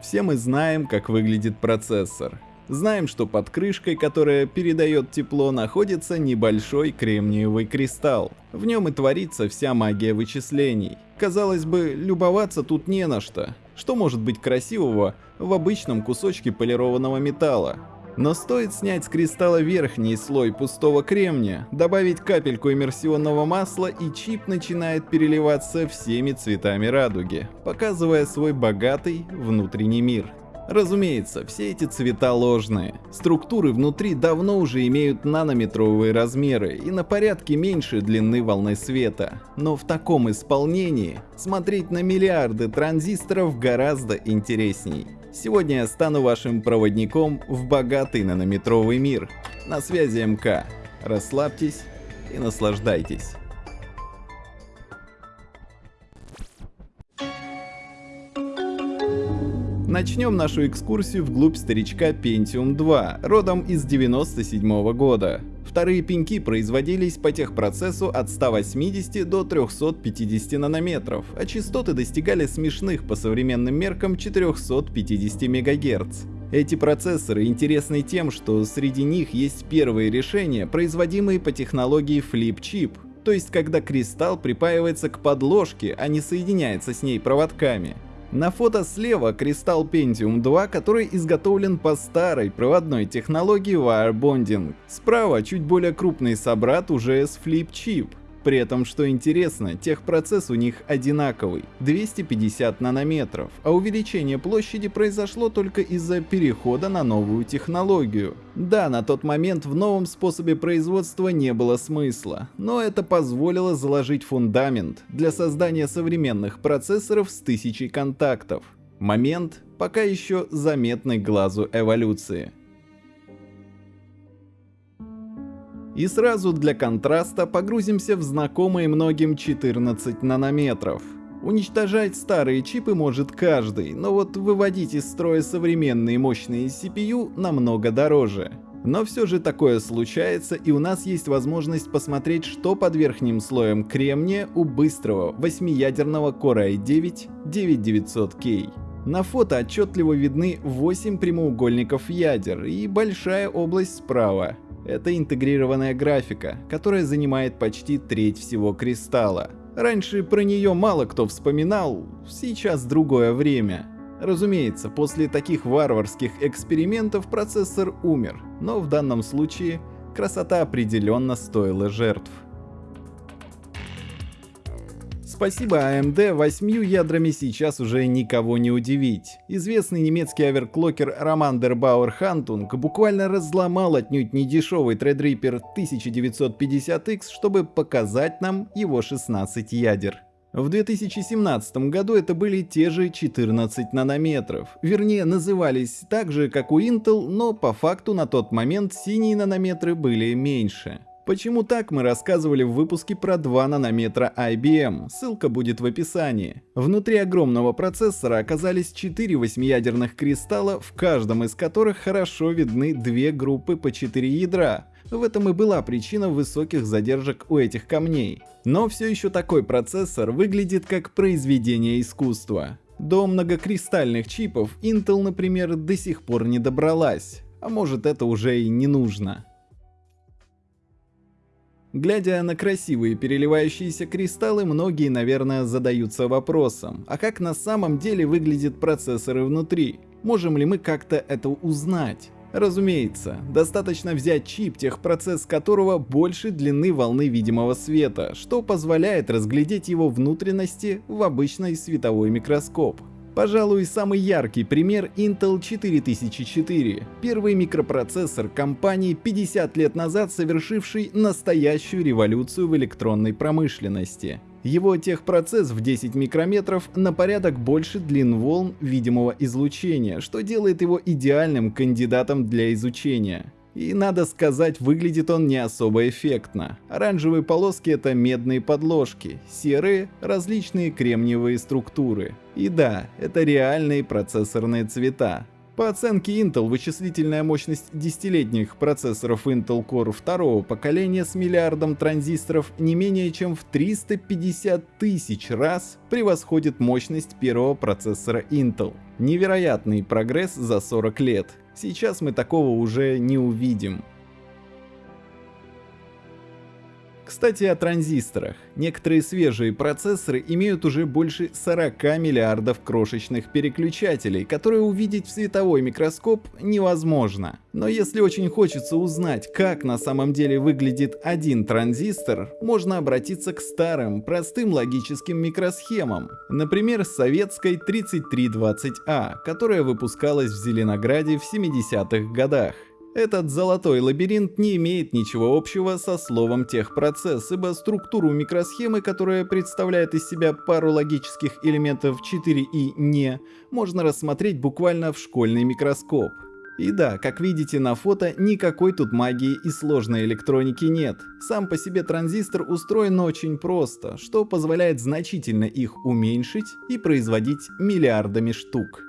Все мы знаем, как выглядит процессор. Знаем, что под крышкой, которая передает тепло, находится небольшой кремниевый кристалл. В нем и творится вся магия вычислений. Казалось бы, любоваться тут не на что. Что может быть красивого в обычном кусочке полированного металла? Но стоит снять с кристалла верхний слой пустого кремния, добавить капельку иммерсионного масла и чип начинает переливаться всеми цветами радуги, показывая свой богатый внутренний мир. Разумеется, все эти цвета ложные. Структуры внутри давно уже имеют нанометровые размеры и на порядке меньше длины волны света. Но в таком исполнении смотреть на миллиарды транзисторов гораздо интересней. Сегодня я стану вашим проводником в богатый нанометровый мир. На связи МК. Расслабьтесь и наслаждайтесь. Начнем нашу экскурсию вглубь старичка Pentium 2, родом из 97 -го года. Вторые пеньки производились по техпроцессу от 180 до 350 нанометров, а частоты достигали смешных по современным меркам 450 МГц. Эти процессоры интересны тем, что среди них есть первые решения, производимые по технологии Flip-Chip, то есть когда кристалл припаивается к подложке, а не соединяется с ней проводками. На фото слева кристалл Pentium 2, который изготовлен по старой проводной технологии Wire Bonding. Справа чуть более крупный собрат уже с Flip Chip. При этом, что интересно, техпроцесс у них одинаковый – 250 нанометров, а увеличение площади произошло только из-за перехода на новую технологию. Да, на тот момент в новом способе производства не было смысла, но это позволило заложить фундамент для создания современных процессоров с тысячей контактов. Момент, пока еще заметный глазу эволюции. И сразу для контраста погрузимся в знакомые многим 14 нанометров. Уничтожать старые чипы может каждый, но вот выводить из строя современные мощные CPU намного дороже. Но все же такое случается, и у нас есть возможность посмотреть, что под верхним слоем кремния у быстрого 8-ядерного Core i9 9900K. На фото отчетливо видны 8 прямоугольников ядер и большая область справа. Это интегрированная графика, которая занимает почти треть всего кристалла. Раньше про нее мало кто вспоминал, сейчас другое время. Разумеется, после таких варварских экспериментов процессор умер, но в данном случае красота определенно стоила жертв. Спасибо AMD, восьмью ядрами сейчас уже никого не удивить. Известный немецкий оверклокер Роман Дербауэр Хантунг буквально разломал отнюдь недешевый Threadripper 1950X, чтобы показать нам его 16 ядер. В 2017 году это были те же 14 нанометров. Вернее, назывались так же, как у Intel, но по факту на тот момент синие нанометры были меньше. Почему так, мы рассказывали в выпуске про 2 нанометра IBM, ссылка будет в описании. Внутри огромного процессора оказались 4 восьмиядерных кристалла, в каждом из которых хорошо видны две группы по 4 ядра. В этом и была причина высоких задержек у этих камней. Но все еще такой процессор выглядит как произведение искусства. До многокристальных чипов Intel, например, до сих пор не добралась. А может это уже и не нужно. Глядя на красивые переливающиеся кристаллы, многие, наверное, задаются вопросом, а как на самом деле выглядят процессоры внутри? Можем ли мы как-то это узнать? Разумеется, достаточно взять чип, техпроцесс которого больше длины волны видимого света, что позволяет разглядеть его внутренности в обычный световой микроскоп. Пожалуй, самый яркий пример Intel 4004, первый микропроцессор компании 50 лет назад совершивший настоящую революцию в электронной промышленности. Его техпроцесс в 10 микрометров на порядок больше длин волн видимого излучения, что делает его идеальным кандидатом для изучения. И надо сказать, выглядит он не особо эффектно. Оранжевые полоски это медные подложки, серые – различные кремниевые структуры. И да, это реальные процессорные цвета. По оценке Intel, вычислительная мощность десятилетних процессоров Intel Core второго поколения с миллиардом транзисторов не менее чем в 350 тысяч раз превосходит мощность первого процессора Intel. Невероятный прогресс за 40 лет. Сейчас мы такого уже не увидим. Кстати, о транзисторах. Некоторые свежие процессоры имеют уже больше 40 миллиардов крошечных переключателей, которые увидеть в световой микроскоп невозможно. Но если очень хочется узнать, как на самом деле выглядит один транзистор, можно обратиться к старым, простым логическим микросхемам. Например, с советской 3320А, которая выпускалась в Зеленограде в 70-х годах. Этот золотой лабиринт не имеет ничего общего со словом техпроцесс, ибо структуру микросхемы, которая представляет из себя пару логических элементов 4 и «не», можно рассмотреть буквально в школьный микроскоп. И да, как видите на фото, никакой тут магии и сложной электроники нет. Сам по себе транзистор устроен очень просто, что позволяет значительно их уменьшить и производить миллиардами штук.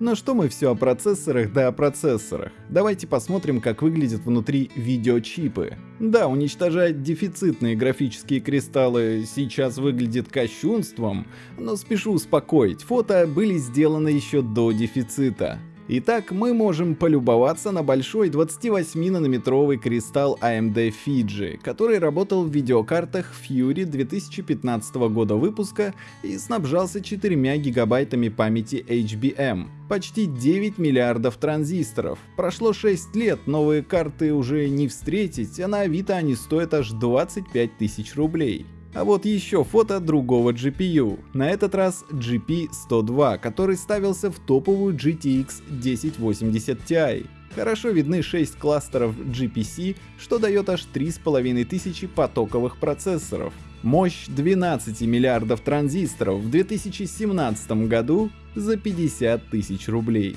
Но что мы все о процессорах да о процессорах. Давайте посмотрим, как выглядят внутри видеочипы. Да, уничтожать дефицитные графические кристаллы сейчас выглядит кощунством, но спешу успокоить, фото были сделаны еще до дефицита. Итак, мы можем полюбоваться на большой 28-нанометровый кристалл AMD Fiji, который работал в видеокартах Fury 2015 года выпуска и снабжался 4 гигабайтами памяти HBM. Почти 9 миллиардов транзисторов. Прошло 6 лет, новые карты уже не встретить, а на Авито они стоят аж 25 тысяч рублей. А вот еще фото другого GPU, на этот раз GP102, который ставился в топовую GTX 1080 Ti. Хорошо видны 6 кластеров GPC, что дает аж 3500 потоковых процессоров. Мощь 12 миллиардов транзисторов в 2017 году за 50 тысяч рублей.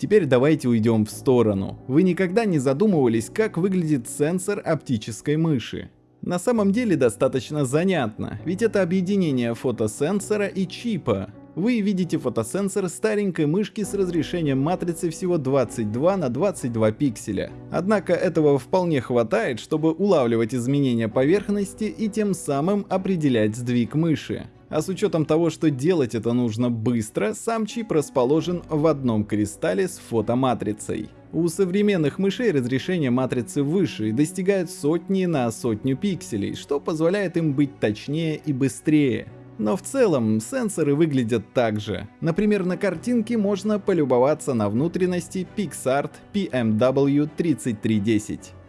Теперь давайте уйдем в сторону. Вы никогда не задумывались, как выглядит сенсор оптической мыши? На самом деле достаточно занятно, ведь это объединение фотосенсора и чипа. Вы видите фотосенсор старенькой мышки с разрешением матрицы всего 22 на 22 пикселя. Однако этого вполне хватает, чтобы улавливать изменения поверхности и тем самым определять сдвиг мыши. А с учетом того, что делать это нужно быстро, сам чип расположен в одном кристалле с фотоматрицей. У современных мышей разрешение матрицы выше и достигает сотни на сотню пикселей, что позволяет им быть точнее и быстрее. Но в целом сенсоры выглядят так же. Например, на картинке можно полюбоваться на внутренности PixArt PMW3310.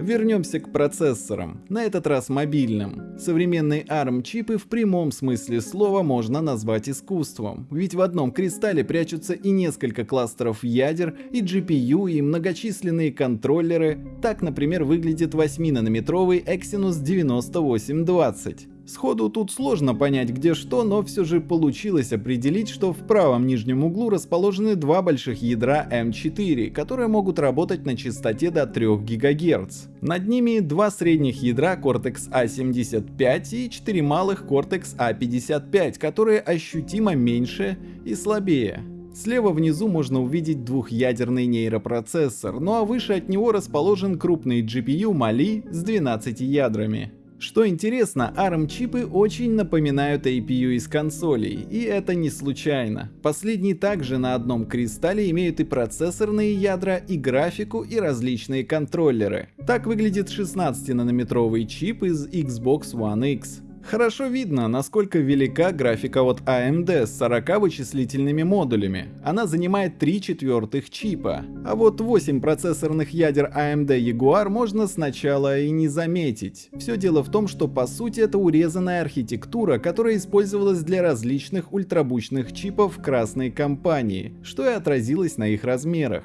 Вернемся к процессорам, на этот раз мобильным. Современные ARM-чипы в прямом смысле слова можно назвать искусством, ведь в одном кристалле прячутся и несколько кластеров ядер, и GPU, и многочисленные контроллеры. Так, например, выглядит 8-нанометровый Exynos 9820. Сходу тут сложно понять где что, но все же получилось определить, что в правом нижнем углу расположены два больших ядра M4, которые могут работать на частоте до 3 ГГц. Над ними два средних ядра Cortex A75 и четыре малых Cortex A55, которые ощутимо меньше и слабее. Слева внизу можно увидеть двухъядерный нейропроцессор, ну а выше от него расположен крупный GPU Mali с 12 ядрами. Что интересно, ARM-чипы очень напоминают APU из консолей, и это не случайно. Последние также на одном кристалле имеют и процессорные ядра, и графику, и различные контроллеры. Так выглядит 16-нанометровый чип из Xbox One X. Хорошо видно, насколько велика графика от AMD с 40 вычислительными модулями. Она занимает 3 четвертых чипа. А вот 8 процессорных ядер AMD Jaguar можно сначала и не заметить. Все дело в том, что по сути это урезанная архитектура, которая использовалась для различных ультрабучных чипов красной компании, что и отразилось на их размерах.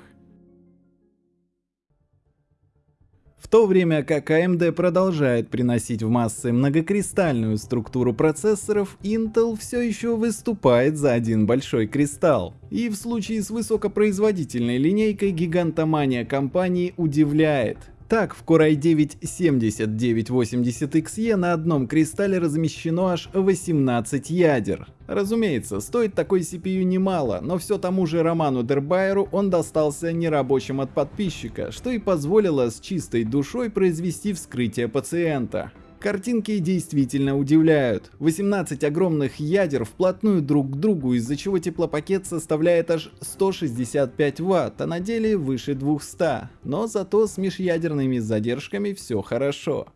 В то время как AMD продолжает приносить в массы многокристальную структуру процессоров, Intel все еще выступает за один большой кристалл. И в случае с высокопроизводительной линейкой гигантомания компании удивляет. Так, в Core i9 7980XE на одном кристалле размещено аж 18 ядер. Разумеется, стоит такой CPU немало, но все тому же Роману Дербайеру он достался нерабочим от подписчика, что и позволило с чистой душой произвести вскрытие пациента. Картинки действительно удивляют. 18 огромных ядер вплотную друг к другу, из-за чего теплопакет составляет аж 165 Вт, а на деле выше 200. Но зато с межядерными задержками все хорошо.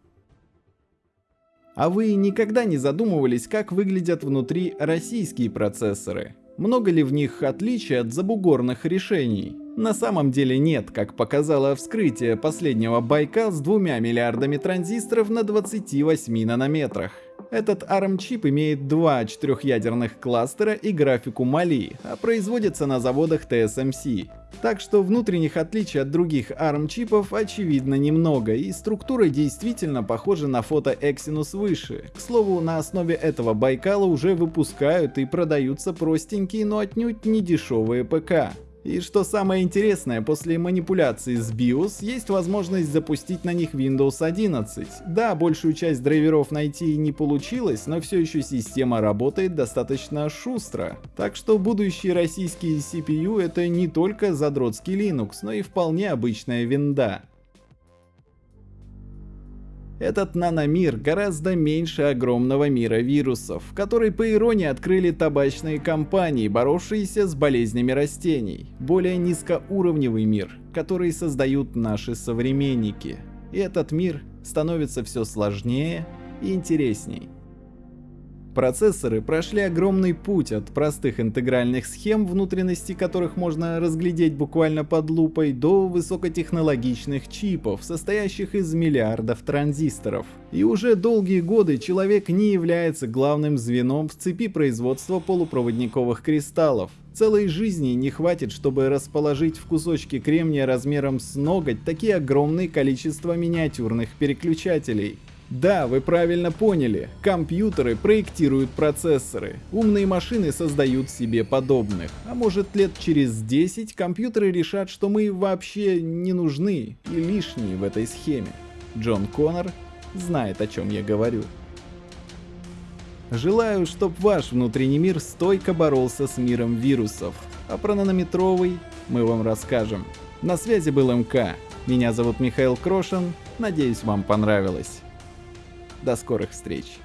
А вы никогда не задумывались, как выглядят внутри российские процессоры? Много ли в них отличий от забугорных решений? На самом деле нет, как показало вскрытие последнего Байкал с двумя миллиардами транзисторов на 28 нанометрах. Этот ARM-чип имеет два четырехъядерных кластера и графику Mali, а производится на заводах TSMC. Так что внутренних отличий от других ARM-чипов очевидно немного, и структура действительно похожа на фото Exynos выше. К слову, на основе этого Байкала уже выпускают и продаются простенькие, но отнюдь не дешевые ПК. И что самое интересное, после манипуляции с BIOS есть возможность запустить на них Windows 11. Да, большую часть драйверов найти не получилось, но все еще система работает достаточно шустро. Так что будущие российские CPU это не только задротский Linux, но и вполне обычная винда. Этот наномир гораздо меньше огромного мира вирусов, который по иронии открыли табачные компании, боровшиеся с болезнями растений. Более низкоуровневый мир, который создают наши современники. И этот мир становится все сложнее и интересней. Процессоры прошли огромный путь от простых интегральных схем, внутренности которых можно разглядеть буквально под лупой, до высокотехнологичных чипов, состоящих из миллиардов транзисторов. И уже долгие годы человек не является главным звеном в цепи производства полупроводниковых кристаллов. Целой жизни не хватит, чтобы расположить в кусочки кремния размером с ноготь такие огромные количество миниатюрных переключателей. Да, вы правильно поняли. Компьютеры проектируют процессоры. Умные машины создают себе подобных. А может лет через 10 компьютеры решат, что мы вообще не нужны и лишние в этой схеме. Джон Коннор знает, о чем я говорю. Желаю, чтобы ваш внутренний мир стойко боролся с миром вирусов. А про нанометровый мы вам расскажем. На связи был МК. Меня зовут Михаил Крошин. Надеюсь, вам понравилось. До скорых встреч!